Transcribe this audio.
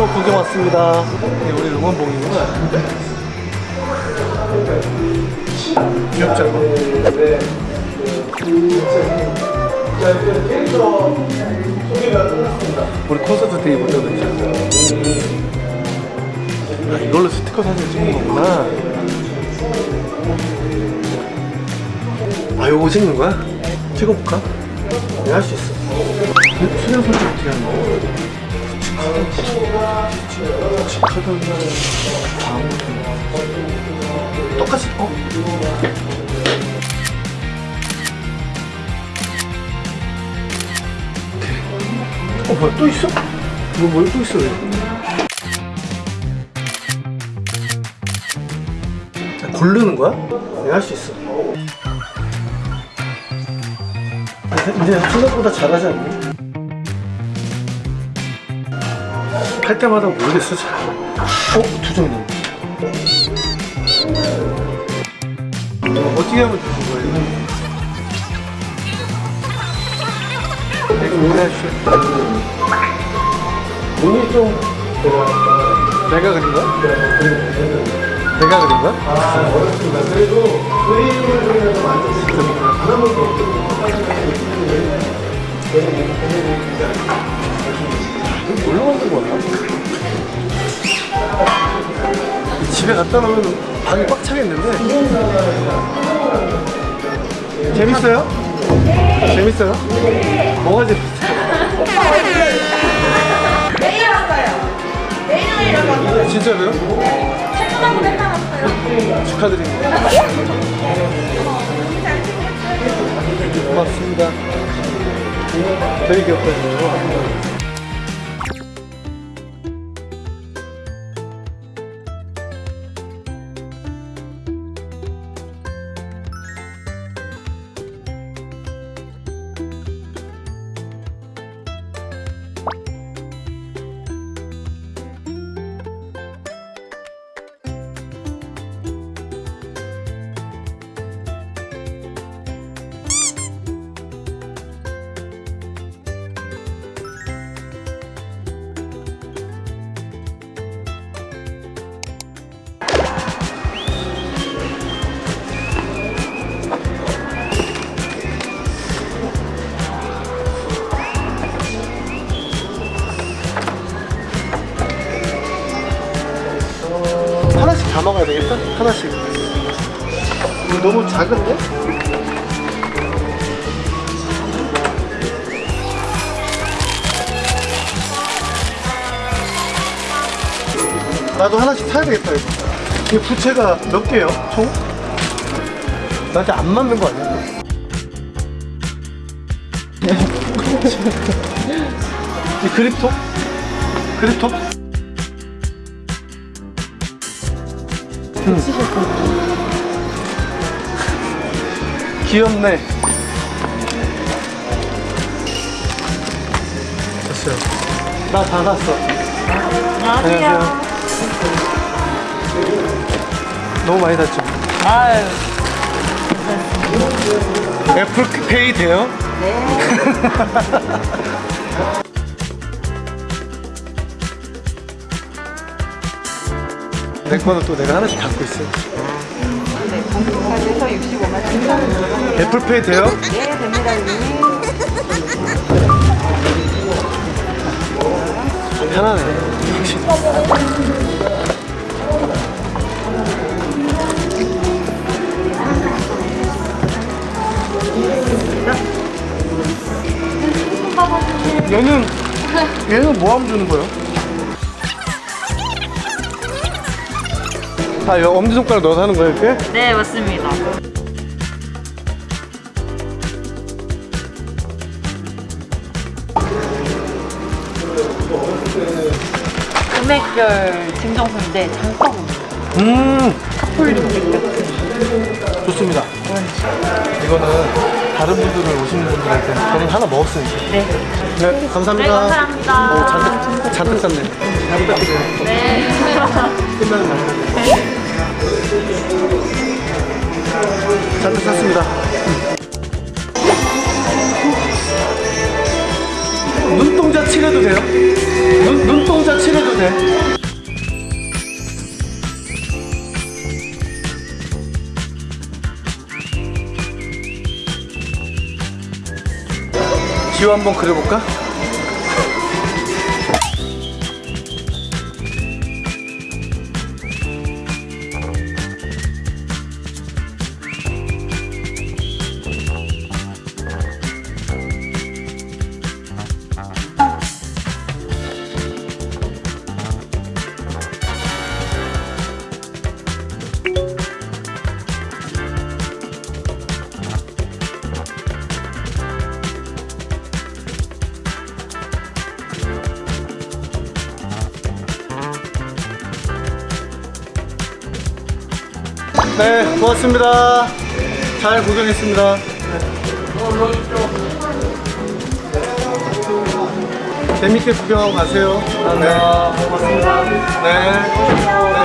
또 구경 왔습니다. 네, 우리 응원봉이구나. 귀엽지 않아? 우리 콘서트 때 입었던 의자. 아, 이걸로 스티커 사진 찍는 거구나. 아, 요거 찍는 거야? 찍어볼까? 내가 할수 있어. 수련 설정 어떻게 하는 거야? 똑같이 어? 어 뭐야 또 있어? 뭐 뭐야 또 있어 왜? 자, 고르는 거야? 내가 할 수 있어. 이제 생각보다 잘하지 않니? 할 때마다 모르겠어 잘. 어? 두 장이네 어, 어떻게 하면 되는 거예요? 이거 뭐라 하시오? 눈이 좀 내가 그린 거야? 내가 그린 거야? 아 어렵습니다 그래도 그림을 갖다 놓으면 방이 꽉 차겠는데? 재밌어요? 재밌어요? 뭐가 재밌어요? 내일 왔어요. 내일 왔어요. 진짜로요? 퇴근하고 맨날 왔어요. 축하드립니다. 고맙습니다. 되게 귀엽다. 다 먹어야 되겠다? 하나씩. 이거 너무 작은데? 나도 하나씩 사야 되겠다, 이거. 이 부채가 몇 개예요, 총? 나한테 안 맞는 거 아니야? 이 그립톡? 그립톡? 귀엽네. 됐어요. 나다 샀어. 안녕하세요. 너무 많이 샀죠? 아유, 애플페이 돼요? 내 거는 또 내가 하나씩 갖고 있어. 네, 공급까지 해서 65만 7천 원. 애플페이 돼요? 예, 됩니다, 여기. 편하네. 얘는 얘는 뭐 하면 주는 거예요? 아, 이거 엄지손가락 넣어서 하는 거예요, 이렇게? 네, 맞습니다. 금액별 증정서인데 장바구니. 음, 폴리오 백팩. 좋습니다. 이거는 다른 분들 오시는 분들한테 저는 하나 먹었으니까. 네. 네, 감사합니다. 네, 감사합니다. 오, 잔뜩, 잔뜩 샀네. 잘 부탁드려요. 네. 끝나는 날까지. 잔뜩 샀습니다. 눈동자 칠해도 돼요? 눈 그림 한번 그려볼까? 네, 고맙습니다. 잘 구경했습니다. 재밌게 구경하고 가세요. 네, 고맙습니다. 네. 네.